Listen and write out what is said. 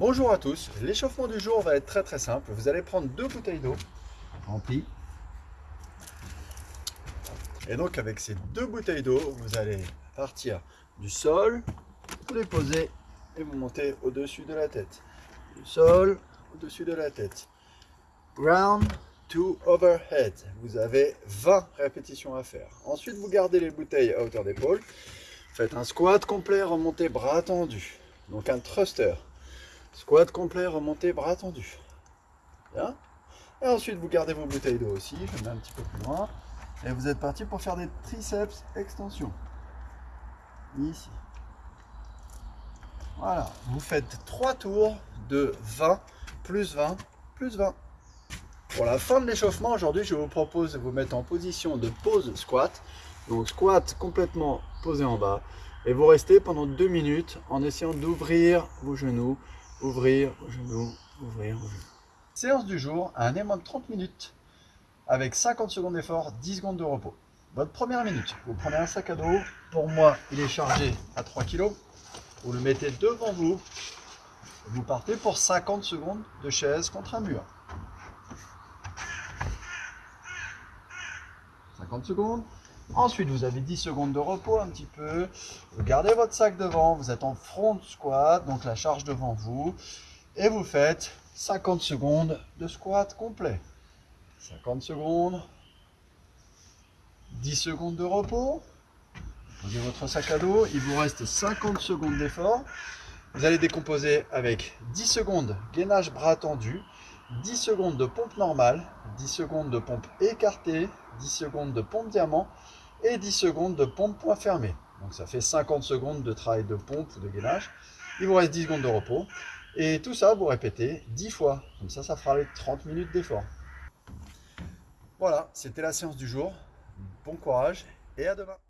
Bonjour à tous, l'échauffement du jour va être très très simple. Vous allez prendre deux bouteilles d'eau remplies. Et donc avec ces deux bouteilles d'eau, vous allez partir du sol, vous les poser et vous montez au-dessus de la tête. Du sol, au-dessus de la tête. Ground to overhead. Vous avez 20 répétitions à faire. Ensuite, vous gardez les bouteilles à hauteur d'épaule. Faites un squat complet, remontez bras tendus. Donc un thruster. Squat complet, remontez, bras tendus. Bien. Et ensuite, vous gardez vos bouteilles d'eau aussi. Je mets un petit peu plus loin. Et vous êtes parti pour faire des triceps extension. Ici. Voilà. Vous faites 3 tours de 20, plus 20, plus 20. Pour la fin de l'échauffement, aujourd'hui, je vous propose de vous mettre en position de pause squat. Donc, squat complètement posé en bas. Et vous restez pendant 2 minutes en essayant d'ouvrir vos genoux ouvrir vos genoux, ouvrir vos genoux. Séance du jour, un aimant de 30 minutes avec 50 secondes d'effort, 10 secondes de repos. Votre première minute, vous prenez un sac à dos. Pour moi, il est chargé à 3 kg. Vous le mettez devant vous. Vous partez pour 50 secondes de chaise contre un mur. 50 secondes. Ensuite, vous avez 10 secondes de repos un petit peu. Vous gardez votre sac devant, vous êtes en front squat, donc la charge devant vous. Et vous faites 50 secondes de squat complet. 50 secondes. 10 secondes de repos. Posez votre sac à dos. Il vous reste 50 secondes d'effort. Vous allez décomposer avec 10 secondes gainage bras tendu, 10 secondes de pompe normale, 10 secondes de pompe écartée, 10 secondes de pompe diamant et 10 secondes de pompe point fermé. Donc ça fait 50 secondes de travail de pompe ou de gainage. Il vous reste 10 secondes de repos. Et tout ça, vous répétez 10 fois. Comme ça, ça fera les 30 minutes d'effort. Voilà, c'était la séance du jour. Bon courage et à demain